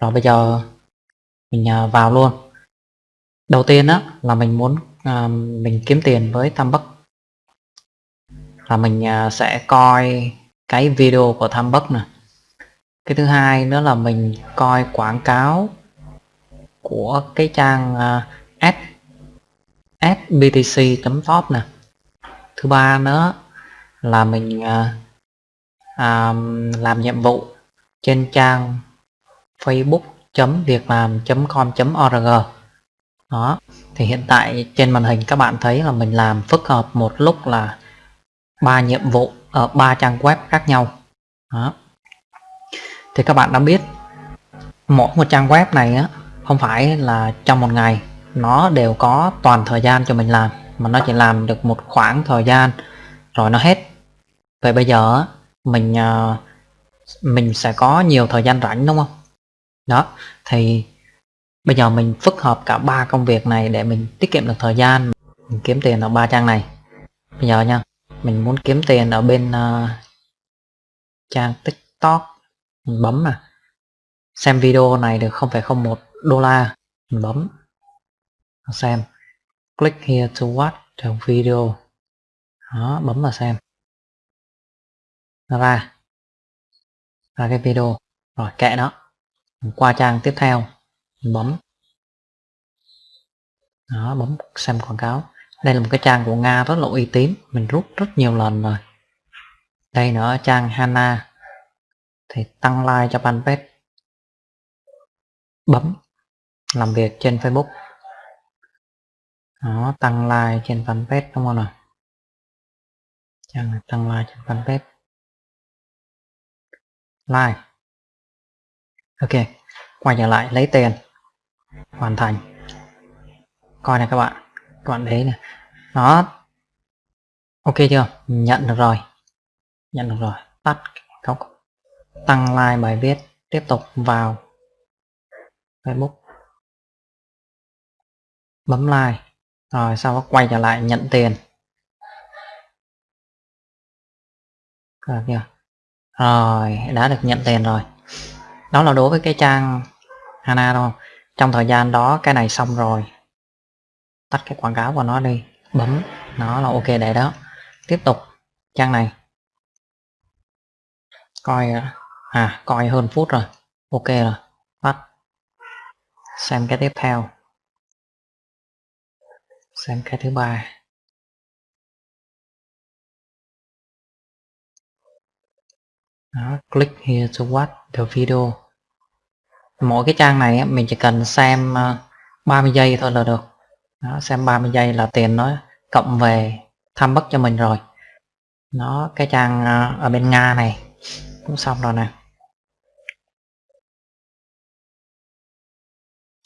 rồi bây giờ mình à, vào luôn. Đầu tiên á là mình muốn à, mình kiếm tiền với tham bắc. Là mình à, sẽ coi cái video của tham bắc nè. Cái thứ hai nữa là mình coi quảng cáo của cái trang à, uh, sbtc.top nè. Thứ ba nữa là mình à, à, làm nhiệm vụ trên trang facebook.việclam.com.org đó, thì hiện tại trên màn hình các bạn thấy là mình làm phức hợp một lúc là ba nhiệm vụ ở ba trang web khác nhau. Đó. Thì các bạn đã biết, mỗi một trang web này á, không phải là trong một ngày, nó đều có toàn thời gian cho mình làm, mà nó chỉ làm được một khoảng thời gian, rồi nó hết. Vậy bây giờ mình à, mình sẽ có nhiều thời gian rảnh, đúng không? Đó thì bây giờ mình phức hợp cả ba công việc này để mình tiết kiệm được thời gian. Mình kiếm tiền ở ba trang này. Bây giờ nha mình muốn kiếm tiền ở bên uh, trang tiktok. Mình bấm nè xem video này được 0,01 đô la. Mình bấm. Xem. Click here to watch the video. Đó bấm vào xem. Nó ra. Ra cái video. Rồi kệ nó qua trang tiếp theo mình bấm. Đó, bấm xem quảng cáo. Đây là một cái trang của Nga rất là uy tín. Mình rút rất nhiều lần rồi. Đây nữa, trang Hana. Thì tăng like cho fanpage. Bấm. Làm việc trên Facebook. Đó, tăng like trên fanpage, đúng không nào? Trang tăng like trên fanpage. Like ok, quay trở lại lấy tiền hoàn thành. Coi này các bạn. Các bạn thấy này nó ok chưa? Nhận được rồi. Nhận được rồi. Tắt góc. Tăng like bài viết. Tiếp tục vào Facebook. Bấm like. Rồi sau đó quay trở lại nhận tiền. Rồi, đã được nhận tiền rồi đó là đối với cái trang Hana đúng không? Trong thời gian đó, cái này xong rồi. Tắt cái quảng cáo của nó đi. Bấm. Nó là ok để đó. Tiếp tục. Trang này. Coi à coi hơn phút rồi. Ok rồi. Bắt xem cái tiếp theo. Xem cái thứ ba. Đó, click here to watch the video. Mỗi cái trang này mình chỉ cần xem ờ, 30 giây thôi là được. Đó, xem 30 giây là tiền nó cộng về thăm bất cho mình rồi. Nó cái trang ờ, ở bên Nga này. Cũng xong rồi nè.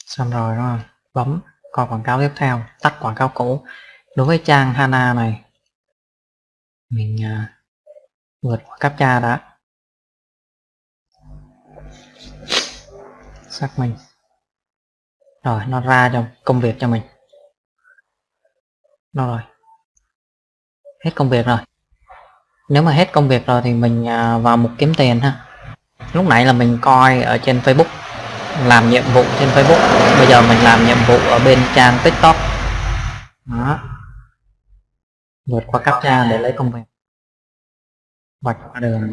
Xong rồi đúng không? Bấm coi quảng cáo tiếp theo tắt quảng cáo cũ. Đối với trang Hana này mình uh, vượt qua captcha đã. Xác mình. Rồi, nó ra cho công việc cho mình. Nó rồi. Hết công việc rồi. Nếu mà hết công việc rồi thì mình à, vào mục kiếm tiền ha. Lúc nãy là mình coi ở trên Facebook, làm nhiệm vụ trên Facebook. Bây giờ mình làm nhiệm vụ ở bên trang TikTok. Đó. Vượt qua captcha để lấy công việc. Vạch qua đường.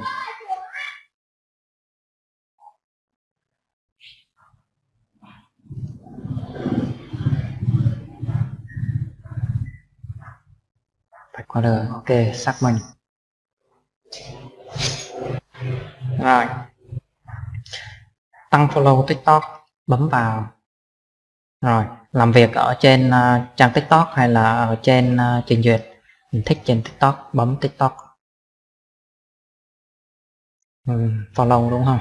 Vạch qua đời ok xác minh. Rồi. Tăng follow tiktok bấm vào. Rồi làm việc ở trên uh, trang tiktok hay là ở trên uh, trình duyệt? Mình thích trên tiktok bấm tiktok. Ừ, follow đúng không?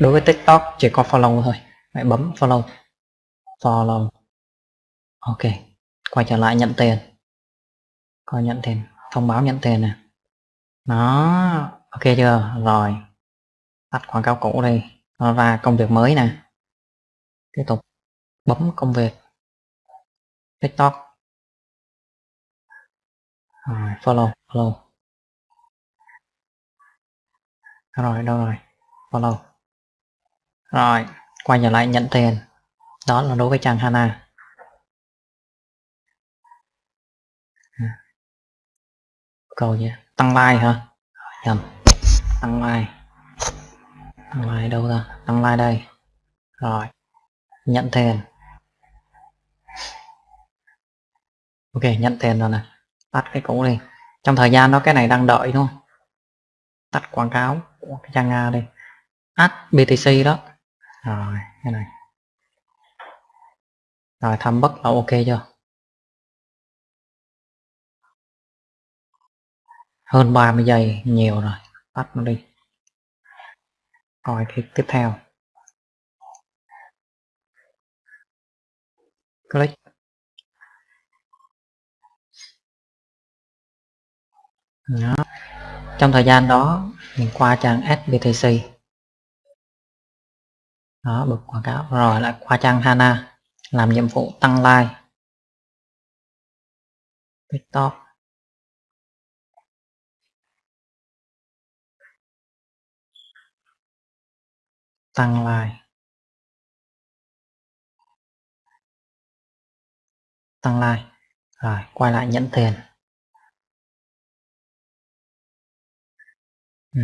Đối với tiktok chỉ có follow thôi. Hãy bấm follow. Follow. Ok quay trở lại nhận tiền coi nhận tiền, thông báo nhận tiền nè. Nó ok chưa? Rồi. Tắt quảng cáo cũ đi. Nó ra công việc mới nè. Tiếp tục. Bấm công việc. Tiktok. Rồi, follow follow. Rồi, đâu rồi? Follow. Rồi, quay trở lại nhận tiền. Đó là đối với trang Hana. Câu nhé. Tăng like hả? Nhầm. Tăng like. Tăng like đâu ra tăng like đây. Rồi. Nhận tiền ok, nhận tiền rồi nè. Tắt cái cũ đi. Trong thời gian đó cái này đang đợi đúng không? Tắt quảng cáo của cái trang nga đây add BTC đó. Rồi, cái này. Rồi thăm bất là ok chưa? Hơn 30 giây, nhiều rồi. Tắt nó đi. Coi cái tiếp theo. Click. Đó. trong thời gian đó, mình qua trang SBTC đó, bật quảng cáo. Rồi, lại qua trang Hana. Làm nhiệm vụ tăng like. TikTok. Tăng like. Tăng like. Rồi quay lại nhận tiền. Ừ.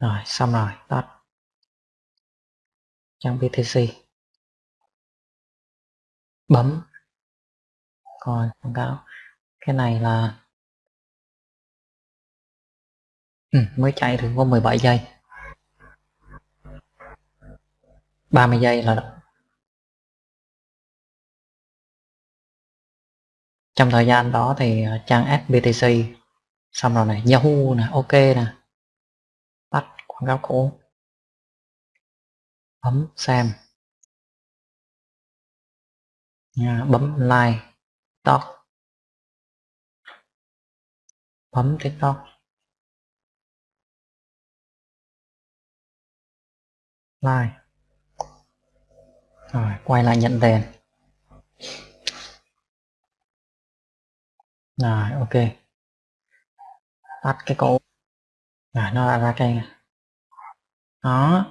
rồi xong rồi tắt. Trang BTC bấm. Còn quảng cáo. Cái này là ừ, mới chạy được có 17 giây. 30 giây là trong thời gian đó thì ờ, trang SBTC xong rồi này, Yahoo nè, ok nè, tắt quảng cáo cũ. Bấm xem. Bấm like, TikTok. Bấm TikTok. Like rồi, quay lại nhận tiền. Rồi, ok. Tắt cái cổ rồi, nó đã ra cây này. đó.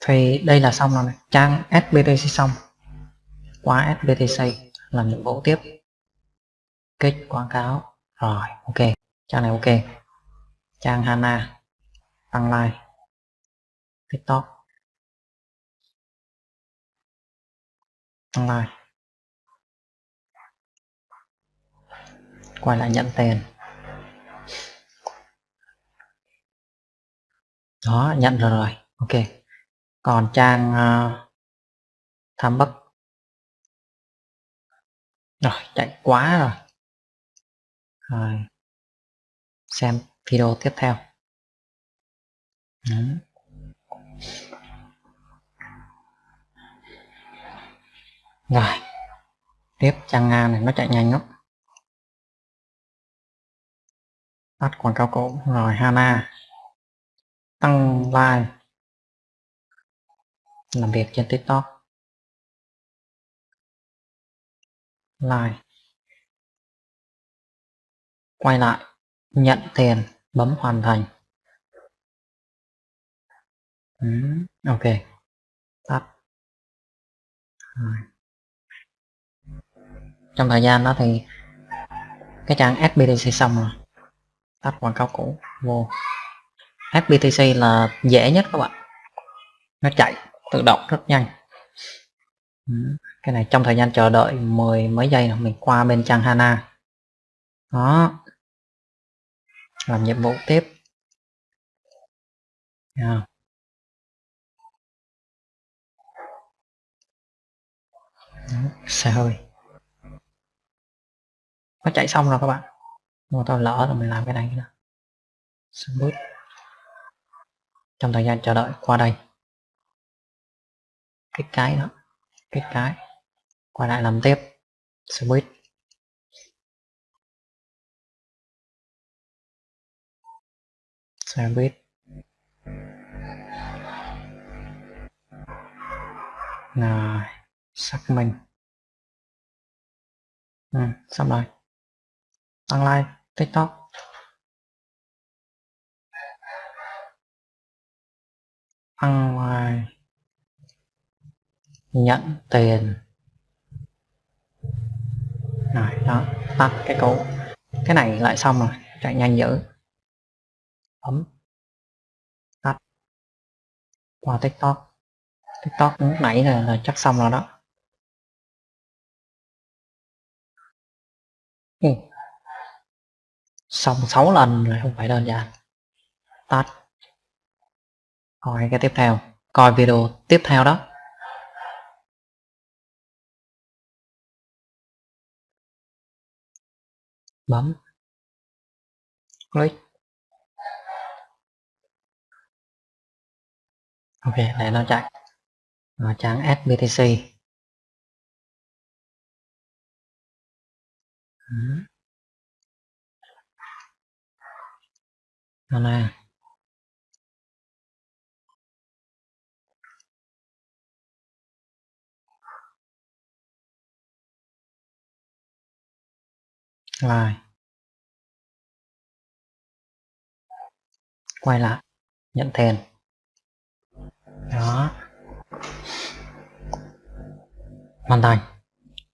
Thì đây là xong rồi. Này. trang SBTC xong. Qua SBTC làm nhiệm vụ tiếp. Kích quảng cáo. Rồi, ok. Trang này ok. Trang Hana. Tăng like. TikTok. Này quay lại nhận tiền. Đó nhận rồi rồi. Ok. Còn trang uh, tham bất. Rồi chạy quá rồi. Rồi. Xem video tiếp theo. Đó. Rồi. Tiếp trang nga này nó chạy nhanh lắm. Tắt quảng cáo cũ rồi Hana. Tăng like. Làm việc trên TikTok. Like. Quay lại. Nhận tiền. Bấm hoàn thành. Ừ, ok. Tắt. Rồi trong thời gian đó thì cái trang SBTC xong rồi. Tắt quảng cáo cũ, vô. SBTC là dễ nhất các bạn. Nó chạy tự động rất nhanh. Ừ, cái này trong thời gian chờ đợi mười mấy giây là mình qua bên trang Hana. Đó. Làm nhiệm vụ tiếp. Yeah. xe hơi nó chạy xong rồi các bạn. Nhưng mà tao lỡ rồi mình làm cái này nữa. Smooth. trong thời gian chờ đợi qua đây. Cái cái đó. Cái cái. Quay lại làm tiếp. Switch switch rồi. Xác minh. Ừ, xong rồi tăng like tiktok ngoài. Nhận tiền. Rồi đó tắt cái cũ cái này lại xong rồi chạy nhanh dữ. Bấm tắt. Qua tiktok. Tiktok lúc nãy là, là chắc xong rồi đó. Ừ xong 6 lần rồi, không phải đơn giản. Tắt. Coi cái tiếp theo. Coi video tiếp theo đó. Bấm. Click. Ok, để nó chạy. Nó trang SBTC đó nè rồi. Quay lại, nhận tiền đó. Hoàn thành.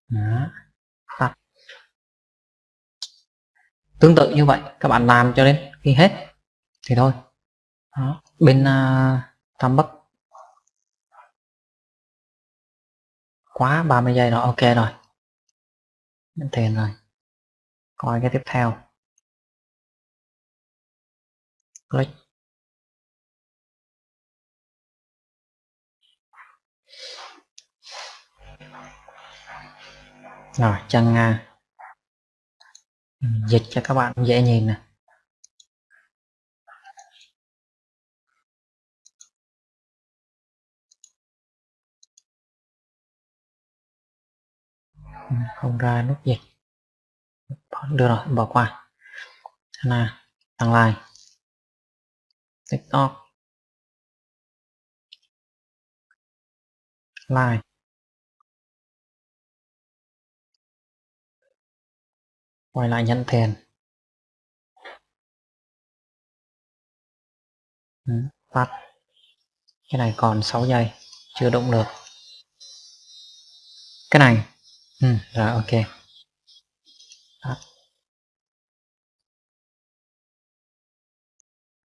Đó. tắt. Tương tự như vậy, các bạn làm cho đến khi hết thì thôi. Đó. bên uh, tam bắc. Quá 30 giây rồi ok rồi. Đến tiền rồi. Coi cái tiếp theo. Click. Rồi chân uh, dịch cho các bạn dễ nhìn nè. Không ra nút dịch đưa rồi, bỏ qua. Nè đăng like. Tiktok. Like. Quay lại nhận tiền ừ, tắt. Cái này còn 6 giây, chưa động được. Cái này ừ, rồi ok. Tắt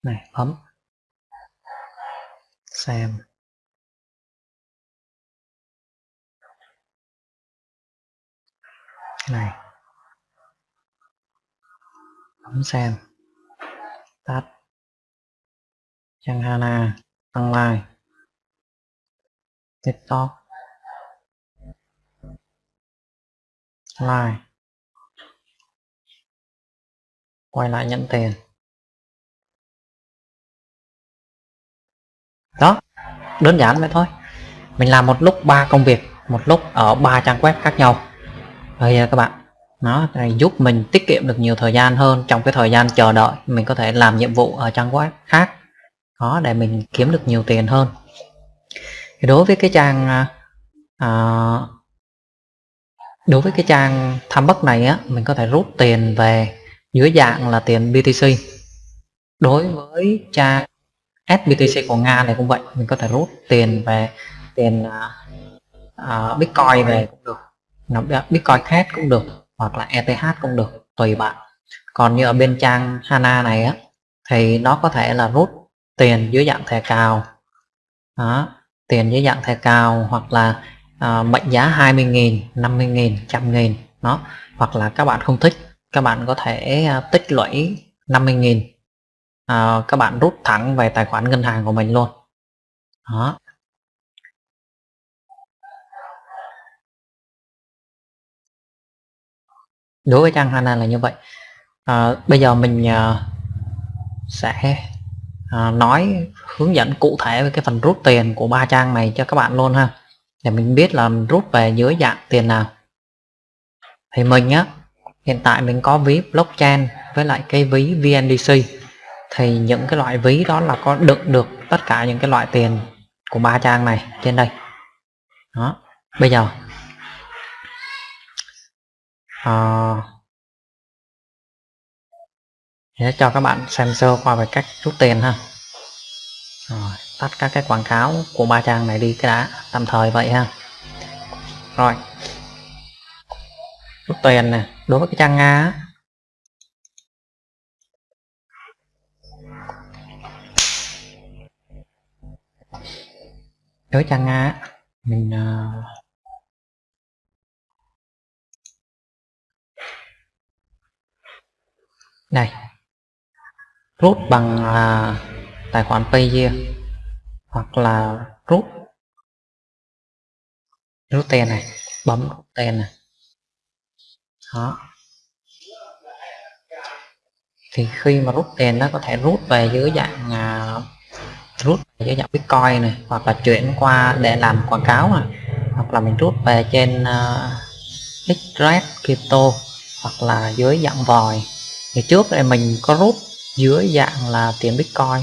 này bấm. Xem. Cái này. Bấm xem. Tắt. Trang Hana à, tăng like. Tiktok. Like. Quay lại nhận tiền. Đó đơn giản vậy thôi. Mình làm một lúc ba công việc một lúc ở ba trang web khác nhau. Bây giờ các bạn. Nó này giúp mình tiết kiệm được nhiều thời gian hơn trong cái thời gian chờ đợi mình có thể làm nhiệm vụ ở trang web khác. Đó để mình kiếm được nhiều tiền hơn. Thì đối với cái trang uh, đối với cái trang tham bất này á mình có thể rút tiền về dưới dạng là tiền BTC đối với trang SBTC của Nga này cũng vậy mình có thể rút tiền về tiền uh, Bitcoin về cũng được. À, Bitcoin khác cũng được hoặc là ETH cũng được tùy bạn. Còn như ở bên trang Hana này á thì nó có thể là rút tiền dưới dạng thẻ cào. Đó, tiền dưới dạng thẻ cào hoặc là uh, mệnh giá 20.000 50.000 100.000 nó hoặc là các bạn không thích các bạn có thể uh, tích lũy 50.000 à, các bạn rút thẳng về tài khoản ngân hàng của mình luôn. Đó. Đối với trang Hana là như vậy. À, bây giờ mình à, sẽ à, nói hướng dẫn cụ thể về cái phần rút tiền của ba trang này cho các bạn luôn ha để mình biết là rút về dưới dạng tiền nào. Thì mình á hiện tại mình có ví blockchain với lại cái ví VNDC thì những cái loại ví đó là có đựng được tất cả những cái loại tiền của ba trang này trên đây. Đó bây giờ. À, để cho các bạn xem sơ qua về cách rút tiền ha. Rồi tắt các cái quảng cáo của ba trang này đi cái đã tạm thời vậy ha. Rồi. Rút tiền nè đối với cái trang nga á, đối trang nga mình uh, đây. Rút bằng uh, tài khoản Payeer hoặc là rút rút tiền này bấm rút tiền này. Đó. Thì khi mà rút tiền nó có thể rút về dưới dạng uh, rút về dưới dạng bitcoin này hoặc là chuyển qua để làm quảng cáo này. Hoặc là mình rút về trên à, uh, Xrad crypto hoặc là dưới dạng vòi thì trước đây mình có rút dưới dạng là tiền bitcoin.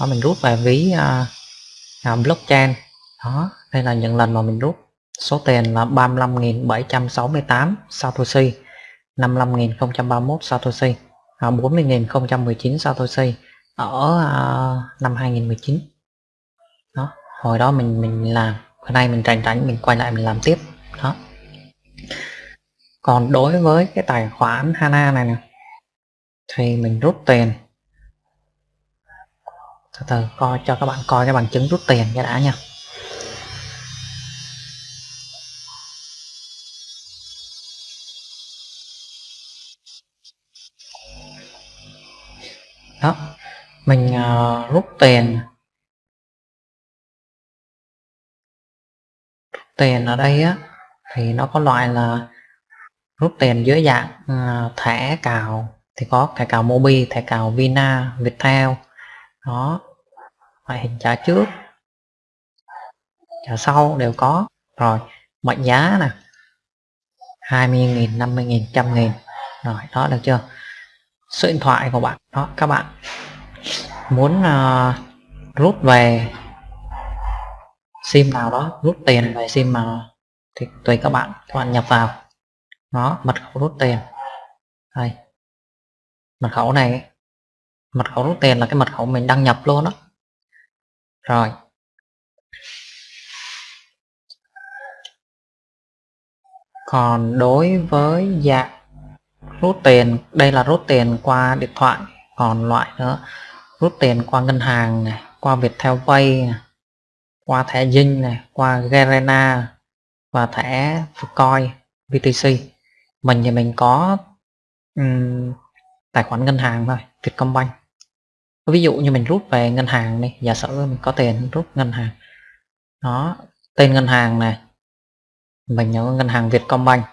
Đó mình rút về ví uh, uh, blockchain. Đó đây là những lần mà mình rút. Số tiền là 35.768 Satoshi. 55.031 Satoshi. À, 40.019 Satoshi. Ở uh, năm 2019 đó hồi đó mình mình làm. Hôm nay mình rảnh rảnh mình quay lại mình làm tiếp. Đó. Còn đối với cái tài khoản Hana này nè thì mình rút tiền từ từ coi cho các bạn coi cái bằng chứng rút tiền cái đã nha. Đó mình uh, rút tiền. Rút tiền ở đây á thì nó có loại là rút tiền dưới dạng uh, thẻ cào thì có thẻ cào Mobi, thẻ cào Vina, Viettel. Đó loại hình trả trước. Trả sau đều có. Rồi mệnh giá nè. 20.000 50.000 100.000 rồi đó được chưa? Số điện thoại của bạn. Đó các bạn muốn uh, rút về sim nào đó rút tiền về sim mà thì tùy các bạn. Các bạn nhập vào. Nó mật khẩu rút tiền. Đây. Mật khẩu này mật khẩu rút tiền là cái mật khẩu mình đăng nhập luôn đó rồi. Còn đối với dạng rút tiền đây là rút tiền qua điện thoại còn loại nữa rút tiền qua ngân hàng này qua Viettel Pay này, qua thẻ Dinh này qua Garena và thẻ Coin VTC. Mình thì mình có um, tài khoản ngân hàng thôi Vietcombank ví dụ như mình rút về ngân hàng đi, giả sử mình có tiền rút ngân hàng. Đó, tên ngân hàng này mình nhớ ngân hàng Vietcombank.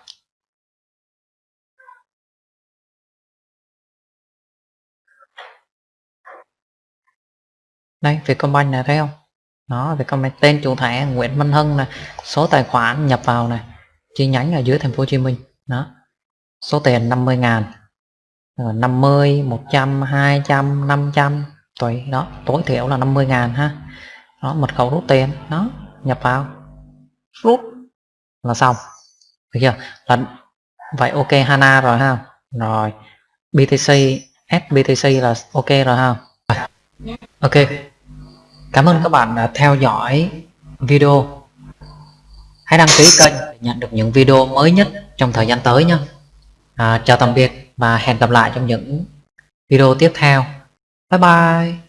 Đây Vietcombank này thấy không? Đó, Vietcombank, tên chủ thẻ Nguyễn Văn Hân này số tài khoản nhập vào này chi nhánh ở dưới thành phố Hồ Chí Minh. Đó, số tiền 50 ngàn. 50 100 200 500 tùy đó tối thiểu là 50 ngàn ha. Đó mật khẩu rút tiền đó nhập vào. Rút là xong. Được chưa? Là vậy ok Hana rồi ha. Rồi BTC SBTC là ok rồi ha. Ok. Cảm ơn các bạn đã theo dõi video. Hãy đăng ký kênh để nhận được những video mới nhất trong thời gian tới nhé. À, chào tạm biệt và hẹn gặp lại trong những video tiếp theo. Bye bye.